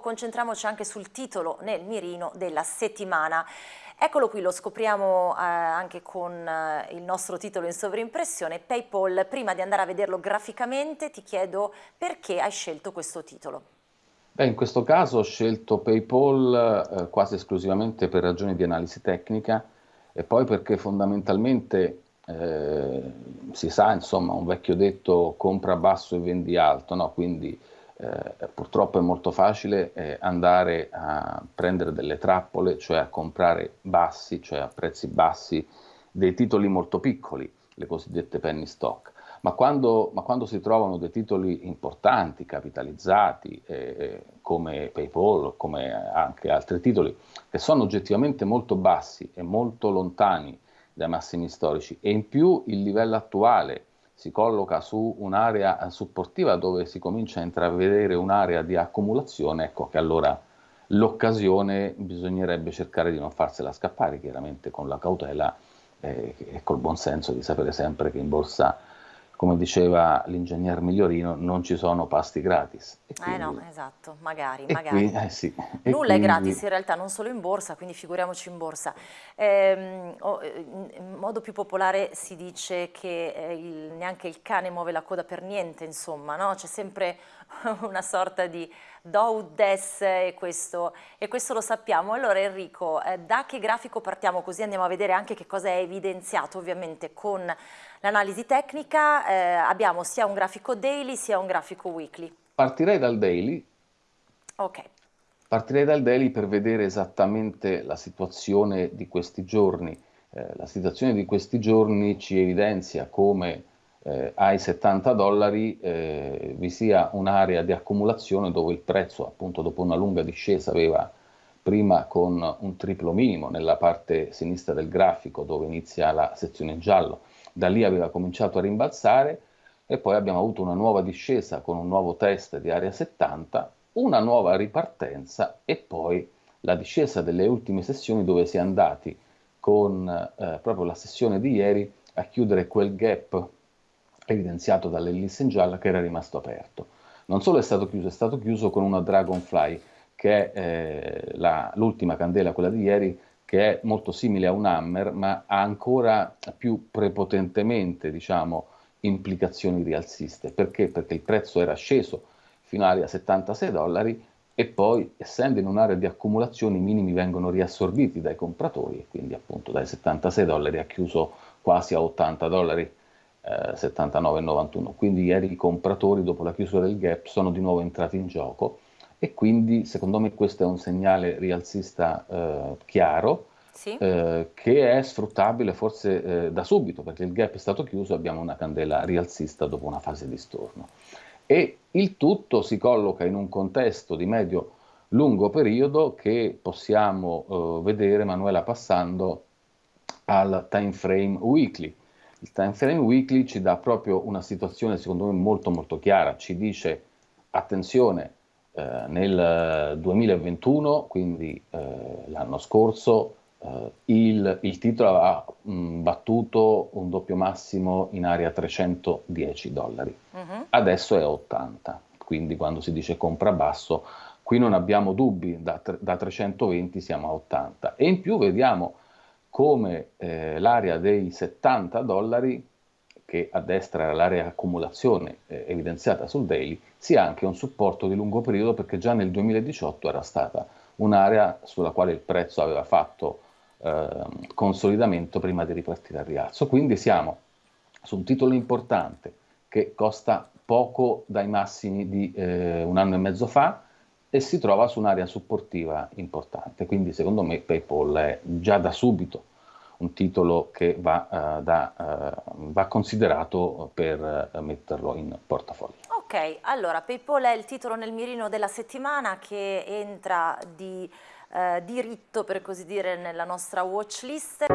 Concentriamoci anche sul titolo nel mirino della settimana. Eccolo qui, lo scopriamo eh, anche con eh, il nostro titolo in sovrimpressione, Paypal. Prima di andare a vederlo graficamente ti chiedo perché hai scelto questo titolo. Beh, in questo caso ho scelto PayPal eh, quasi esclusivamente per ragioni di analisi tecnica e poi perché fondamentalmente eh, si sa, insomma, un vecchio detto compra basso e vendi alto, no? quindi eh, purtroppo è molto facile eh, andare a prendere delle trappole, cioè a comprare bassi, cioè a prezzi bassi, dei titoli molto piccoli, le cosiddette penny stock. Ma quando, ma quando si trovano dei titoli importanti, capitalizzati, eh, come PayPal, come anche altri titoli, che sono oggettivamente molto bassi e molto lontani dai massimi storici, e in più il livello attuale si colloca su un'area supportiva dove si comincia a intravedere un'area di accumulazione, ecco che allora l'occasione bisognerebbe cercare di non farsela scappare, chiaramente con la cautela eh, e col buon senso di sapere sempre che in borsa come diceva l'ingegner Migliorino, non ci sono pasti gratis. Quindi, eh no, esatto, magari, magari. Qui, eh sì, Nulla quindi... è gratis in realtà, non solo in borsa, quindi figuriamoci in borsa. Ehm, oh, in modo più popolare si dice che eh, il, neanche il cane muove la coda per niente, insomma, no? C'è sempre una sorta di do des e questo, e questo lo sappiamo. Allora Enrico, eh, da che grafico partiamo? Così andiamo a vedere anche che cosa è evidenziato ovviamente con l'analisi tecnica. Eh, abbiamo sia un grafico daily sia un grafico weekly. Partirei dal daily. Ok. Partirei dal daily per vedere esattamente la situazione di questi giorni. Eh, la situazione di questi giorni ci evidenzia come eh, ai 70 dollari eh, vi sia un'area di accumulazione dove il prezzo appunto dopo una lunga discesa aveva prima con un triplo minimo nella parte sinistra del grafico dove inizia la sezione in giallo, da lì aveva cominciato a rimbalzare e poi abbiamo avuto una nuova discesa con un nuovo test di area 70, una nuova ripartenza e poi la discesa delle ultime sessioni dove si è andati con eh, proprio la sessione di ieri a chiudere quel gap evidenziato dall'ellisse gialla che era rimasto aperto. Non solo è stato chiuso, è stato chiuso con una Dragonfly, che è eh, l'ultima candela, quella di ieri, che è molto simile a un hammer, ma ha ancora più prepotentemente, diciamo, implicazioni rialziste. Perché? Perché il prezzo era sceso fino a 76 dollari e poi, essendo in un'area di accumulazione, i minimi vengono riassorbiti dai compratori e quindi appunto dai 76 dollari ha chiuso quasi a 80 dollari 79,91. Quindi ieri i compratori dopo la chiusura del gap sono di nuovo entrati in gioco e quindi secondo me questo è un segnale rialzista eh, chiaro sì. eh, che è sfruttabile forse eh, da subito perché il gap è stato chiuso e abbiamo una candela rialzista dopo una fase di storno. E il tutto si colloca in un contesto di medio lungo periodo che possiamo eh, vedere Manuela passando al time frame weekly il time frame weekly ci dà proprio una situazione secondo me molto molto chiara, ci dice attenzione eh, nel 2021, quindi eh, l'anno scorso, eh, il, il, titolo ha mh, battuto un doppio massimo in area 310 dollari, uh mm-hmm. -huh. adesso è 80, quindi quando si dice compra basso, qui non abbiamo dubbi, da, da 320 siamo a 80 e in più vediamo come eh, l'area dei 70 dollari, che a destra era l'area accumulazione eh, evidenziata sul daily, sia anche un supporto di lungo periodo perché già nel 2018 era stata un'area sulla quale il prezzo aveva fatto eh, consolidamento prima di ripartire al rialzo. Quindi siamo su un titolo importante che costa poco dai massimi di eh, un anno e mezzo fa, e si trova su un'area supportiva importante. Quindi secondo me PayPal è già da subito un titolo che va, uh, da, uh, va considerato per uh, metterlo in portafoglio. Ok, allora PayPal è il titolo nel mirino della settimana che entra di diritto per così dire nella nostra watch list.